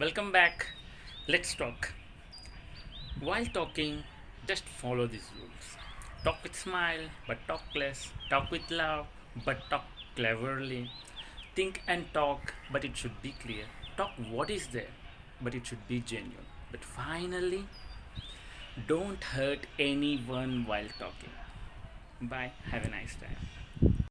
Welcome back. Let's talk. While talking, just follow these rules. Talk with smile, but talk less. Talk with love, but talk cleverly. Think and talk, but it should be clear. Talk what is there, but it should be genuine. But finally, don't hurt anyone while talking. Bye. Have a nice time.